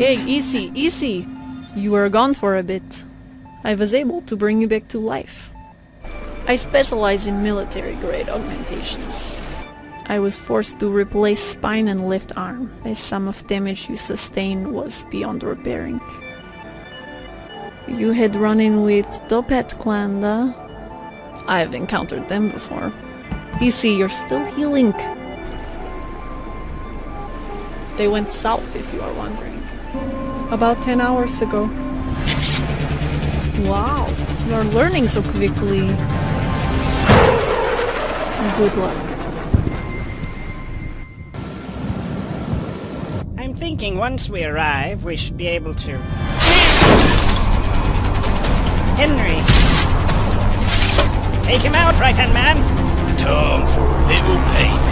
Hey, easy, easy! You were gone for a bit. I was able to bring you back to life. I specialize in military-grade augmentations. I was forced to replace spine and left arm, as some of damage you sustained was beyond repairing. You had run in with Toppat Klanda. I've encountered them before. You see, you're still healing. They went south, if you are wondering. About 10 hours ago. Wow, you're learning so quickly. Good luck. I'm thinking once we arrive, we should be able to... Henry! Take him out, right-hand man! Time for a little payment.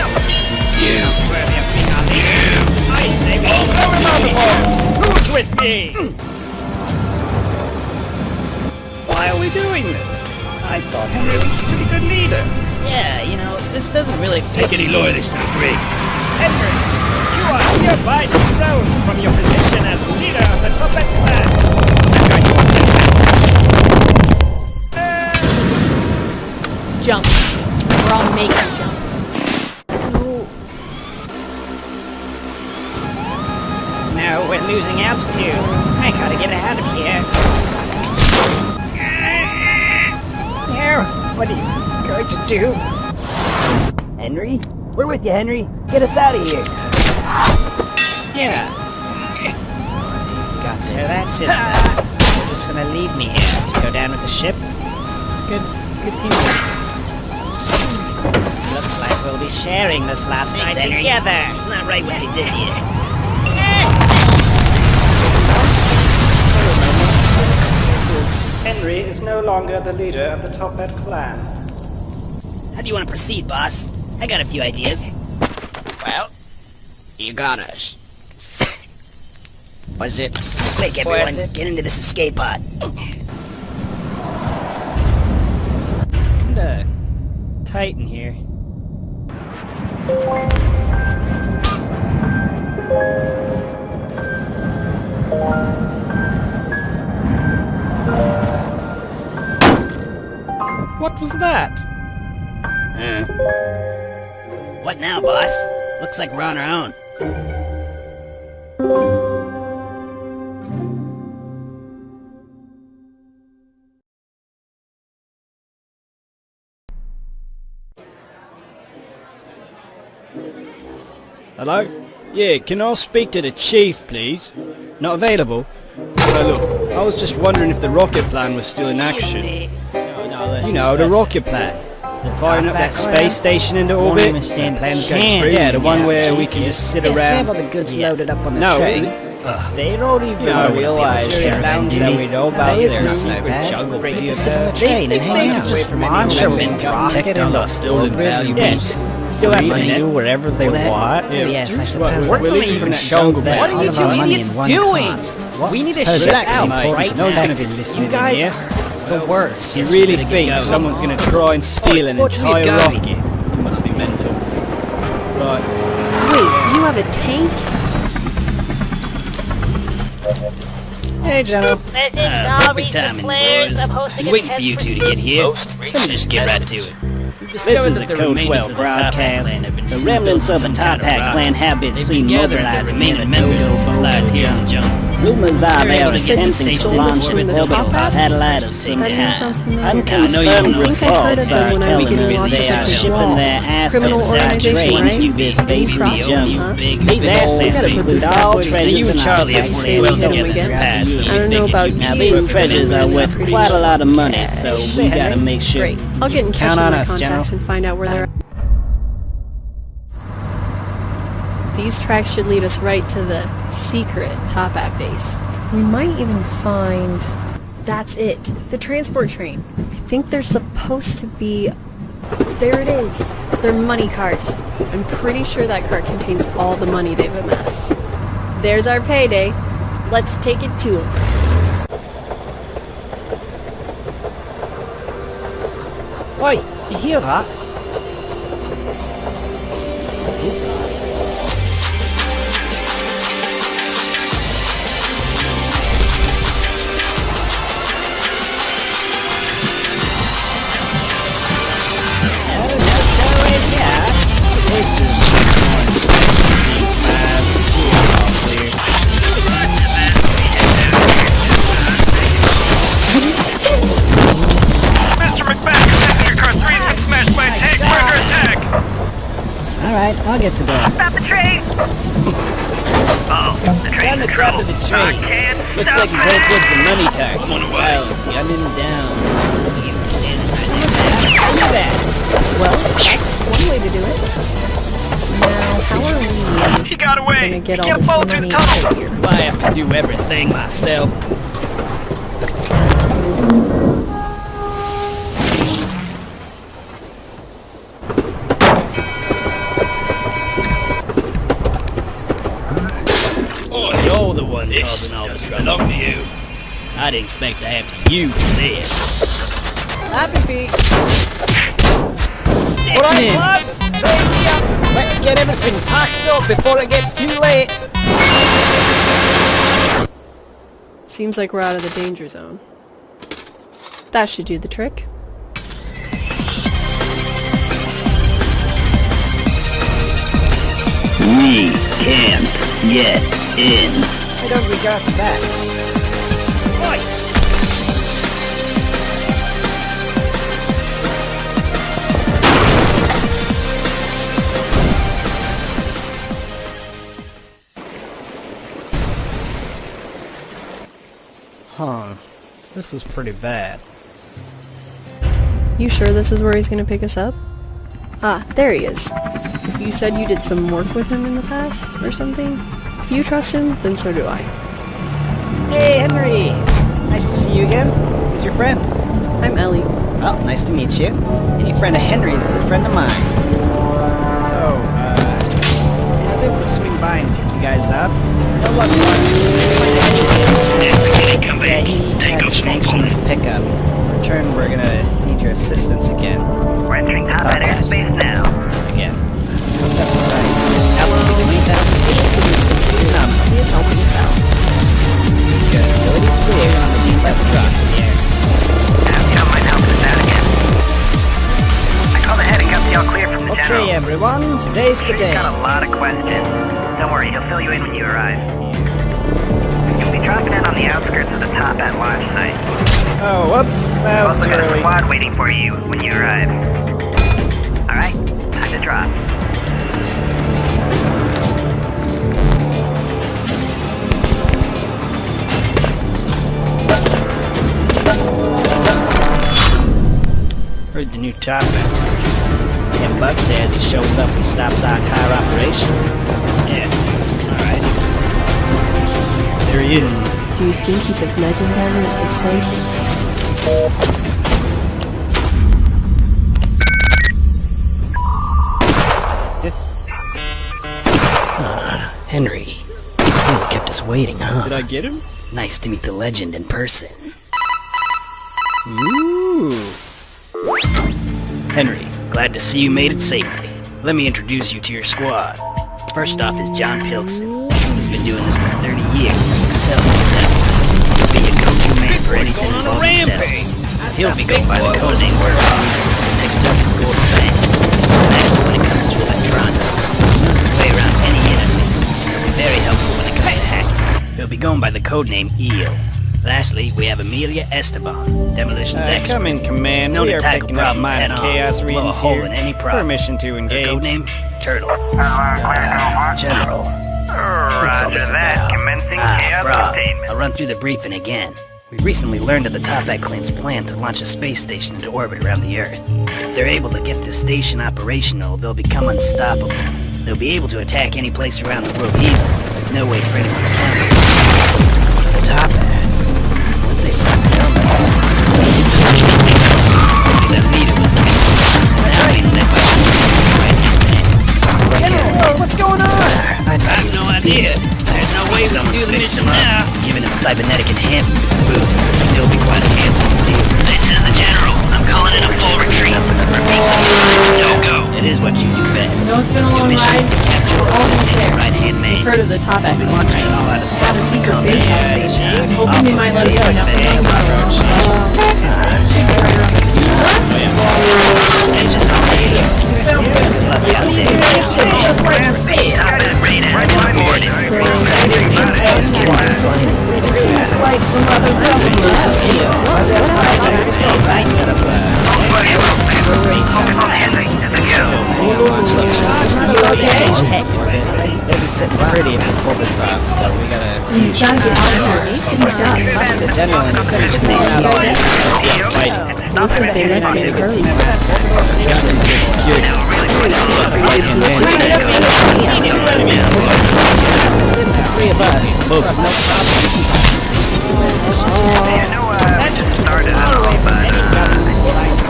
You. Worthy of being. I say we throw him overboard. Who's with me? Why are we doing this? I thought Henry was a pretty good leader. Yeah, you know, this doesn't really. Take any loyalists to the brig. Henry, you are hereby thrown from your position as leader of the Toppat clan. I'm going to Jump. Or I'll make losing altitude. I gotta get out of here. Here, what are you going to do? Henry? We're with you, Henry. Get us out of here. Yeah. Got so that's it. You're just gonna leave me here to go down with the ship? Good, good teamwork. Looks like we'll be sharing this last Thanks, night Henry. together. It's not right what they did here. Henry is no longer the leader of the Toppat clan. How do you want to proceed, boss? I got a few ideas. Well, you got us. Was it Quick, everyone, it? get into this escape pod. Kinda tight in here. What was that? Huh? What now, boss? Looks like we're on our own. Hello? Yeah, can I speak to the chief, please? Not available? Well, look, I was just wondering if the rocket plan was still in action. Eh? You know, the rocket plan. Firing up that space station into orbit. Yeah, the one where we can just sit Yes, we have around. all the goods loaded up on the No, train. it- they don't even You know, realize they're that we know about it's their secret jungle base. to sit on the train and hang out. just From launch anywhere a rocket and and stolen valuables. Still have money. do whatever they want. Yeah, yes, I suppose We're that's leaving from that jungle. What are you two idiots doing? We need to shut out right No one's now. gonna be listening You guys. Are the worst. You really think someone's gonna try and steal an What entire rocket? You must be mental. Right. Wait, you have a tank? Hey, General. Uh, perfect timing, boys. Been waiting for you two to get here. Let me just get right to it. We've discovered that the remainders of the Toppat clan have been The remnants of the some Toppat clan have been They've been seen gathering the mobilizing remaining members and Dodo supplies here in the jungle. Rumors are Alright, they are you said you attempting to stole launch this from the the Hellbent top half? That name sounds familiar. Unconfirmed I know you don't know I think I heard of them when I was getting locked they are the shipping their ass Criminal inside organization, train right? You big Any baby profit, jump. huh? Big We big gotta put this all bad boy treasures together. You and and Charlie all have You played say well we hit together in the again? past, so I we don't know about you'd Now you, these but treasures for are this, I'm worth quite a lot of money, so you we gotta make sure. Great. I'll get in touch Count with on my us, contacts and find out where they're at. These tracks should lead us right to the secret Toppat base. We might even find... That's it. The transport train. I think there's supposed to be... There it is. Their money cart. I'm pretty sure that cart contains all the money they've amassed. There's our payday. Let's take it to them. Oi, you hear that? What is that? Alright, I'll get to that. Stop the train! Oh, the train's Down the in crap trouble. of the train. I can't Looks like he's headed towards the money cart. I'm on the way. Well, gunning down. Well, that's one way to do it. Now, how are we He got away. gonna get He all this money the out of here? I have to do everything myself. Oh, You're one this causing all the doesn't belong to you. I didn't expect to have to use this. Happy feet. Alright, lads! Train's here! Let's get everything packed up before it gets too late! Seems like we're out of the danger zone. That should do the trick. We can't get in. Why don't we go that? This is pretty bad. You sure this is where he's gonna pick us up? Ah, there he is. You said you did some work with him in the past, or something? If you trust him, then so do I. Hey, Henry! Nice to see you again. Who's your friend? I'm Ellie. Well, nice to meet you. Any friend of Henry's is a friend of mine. So, uh, I was able to swing by and pick you guys up. No luck Heard the new top hat. Tim Buck says he shows up and stops our entire operation. Yeah, alright. There he is. Do you think he's as legendary as they say? Uh, Henry, you really kept us waiting, huh? Did I get him? Nice to meet the legend in person. Ooh. Henry, glad to see you made it safely. Let me introduce you to your squad. First off is John Pilkson. He's been doing this for 30 years. Excel He'll be a go-to man for anything involving stealth. He'll be going by the codename Word. Next up is Gordon Banks. Master when it comes to electronics. Knows his way around any interface. He'll be very helpful when it comes to hacking. He'll be going by the codename Eel. Lastly, we have Amelia Esteban, demolitions Uh, expert. come in, command. Known we to are tackle picking up minor chaos blow readings here. in any problem. Permission to Her engage. codename Turtle. Uh, General. What's all Roger that. about? Commencing Ah, chaos Rob, containment. I'll run through the briefing again. We recently learned of the Toppat clan's plan to launch a space station into orbit around the Earth. If they're able to get this station operational, they'll become unstoppable. They'll be able to attack any place around the world easily, with no way for anyone to counter them. The Toppats. Idea. There's no way we can do the mission now. Giving him cybernetic enhancements to boot. It'll be quite sitting pretty if we pull this off, so we gotta You gotta get out of here. See dust. the general and send his team out on it. Fighting. Looks like they left me early. Three of us. Most of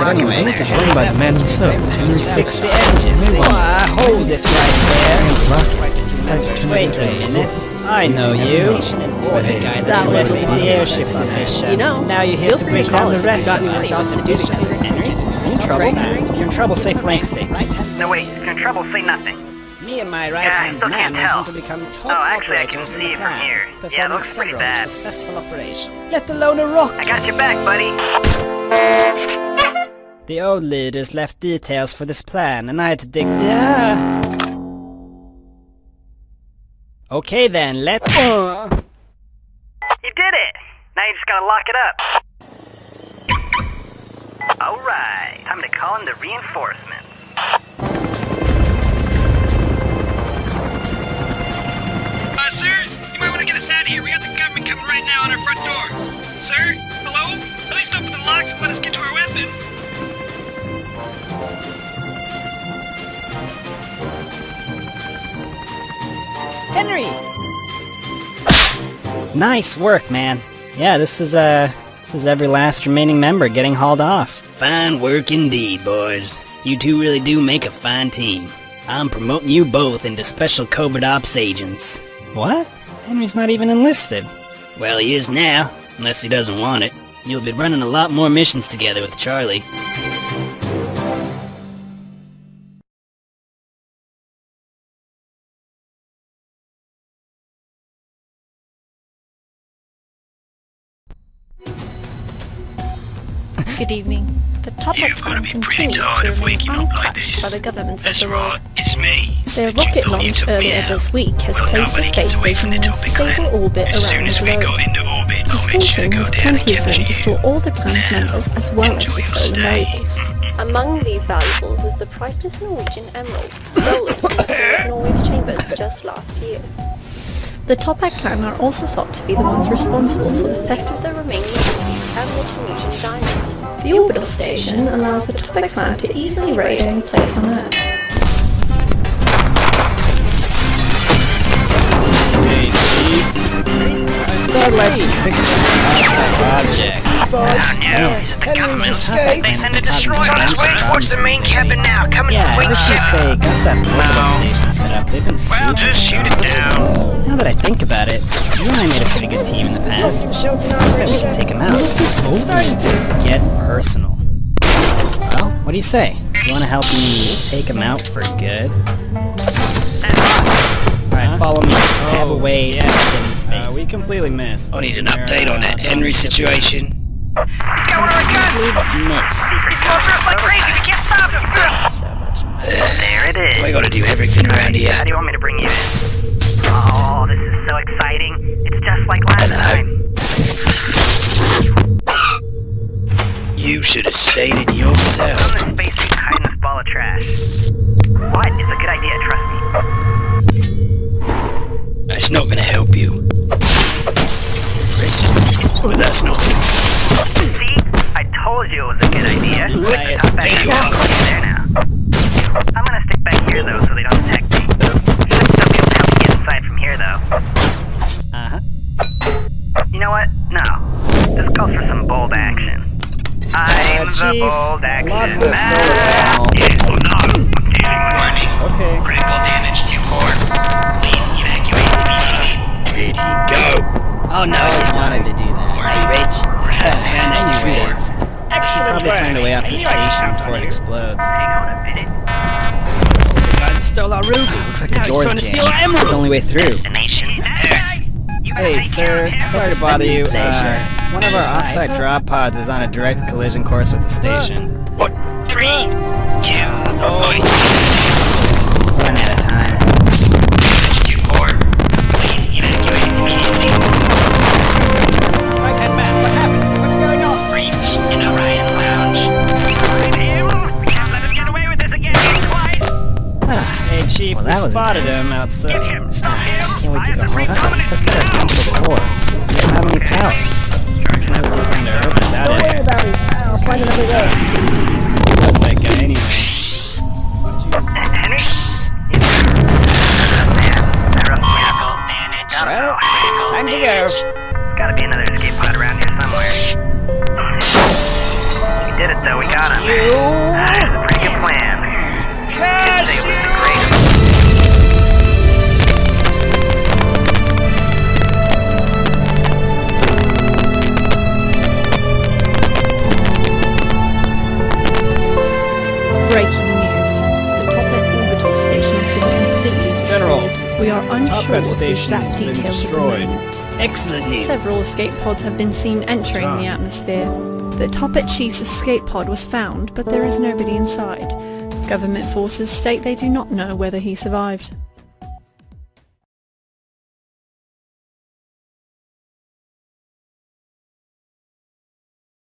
rocket anyway? Owned by the man himself, Henry Fix Fix. the engine. Why, hold it right Decided to there. Wait a minute. I know you. You're the guy That that was the airship division. You know, now you're here to free bring down the us if you rest of us. anything else to do together, Henry. You in trouble? You're in trouble, say Frank State, right? No, wait. If you're in trouble, say nothing. Me me and my I right-hand still man can't went on to become top Oh, actually, I can operators in see the it from here. Yeah, it looks pretty bad. successful operations. Let alone a rock. I got your back, buddy. The old leaders left details for this plan, and I had to dig. Yeah. Okay then, let. Uh. You did it! Now you just gotta lock it up. Alright, time to call in the reinforcements. Uh, sir, you might want to get us out of here. We got the government coming right now on our front door. Sir? Hello? At least open the locks and let us get to our weapons. Henry! Nice work, man. Yeah, this is, uh, this is every last remaining member getting hauled off. Fine work indeed, boys. You two really do make a fine team. I'm promoting you both into special covert ops agents. What? Henry's not even enlisted. Well, he is now, unless he doesn't want it. You'll be running a lot more missions together with Charlie. Good evening. The Topic You've gotta be pretty continues tired to of remain waking up like untouched this. by the governments of the world. right, it's me. Their rocket launch earlier this week has Well, placed the space station in a stable land. orbit As around the we globe. orbit, The I'll make sure to station has plenty of room to store all the plan's Now, members as well as the stolen stay. valuables. Among these valuables is the priceless Norwegian emerald, stolen from the Hall Norway's chambers just last year. The Toppat clan are also thought to be the ones responsible for the theft of The remaining rubies and the Tunisian diamond. The orbital station allows the Toppat clan to easily raid any place on Earth. Satellites have picked up an object. Oh no, is it the government? escaped. They send a destroyer on its way towards the main cabin now. Coming Yeah, quick ever since ship. they got that orbital station set up, they've been Well, super just shoot it down. Now that I think about it, you and I made a pretty good team in the past. Maybe we should take him out. It's starting to get personal. Well, what do you say? You want to help me take him out for good? Alright, follow me. I have a way to get into space. Uh, we completely missed. I need an update on that Henry situation. He's got one of our guns. Miss. He's going for us like crazy. We can't stop him. So much. There it is. I gotta do everything around here. How do you want me to bring you in? Oh, this is so exciting. It's just like last time. You should have stated I'm yourself. in the space station hiding this ball of trash. What? It's a good idea, trust me. That's not gonna help you. Listen, but that's not See? I told you it was a good idea. Right. Hop back in there now. I'm gonna stick back here though so they don't detect me. Should still be able to help me get inside from here though. Uh-huh. You know what? No. This calls for some bold action. I'm the Chief, bold action lost the man. solar Yes or no? I'm warning. Okay. Critical damage to core. Please evacuate immediately. Where'd he go? Oh no, I just wanted to do that. Hey, Rich. Man, I knew it is. Excellent Probably find a way out the station before it explodes. Hang on a minute. The guy stole our ruby. Looks like the now he's door's trying to steal jammed. our emerald. The only way through. Destination Earth. Hey, sir. Sorry to bother you. Uh, one of our offsite drop pods is on a direct collision course with the station. What? Three, two, one. That was spotted intense. him outside. Get him. Ah, Stop him. Can't wait to go the home. free dominance. Took out our central core. We don't have any power. Not looking to Earth it. I'll find another way. Sure station exact has been details of the destroyed. Excellent news. Several escape pods have been seen entering the ah. atmosphere. The Toppat Chief's escape pod was found, but there is nobody inside. Government forces state they do not know whether he survived.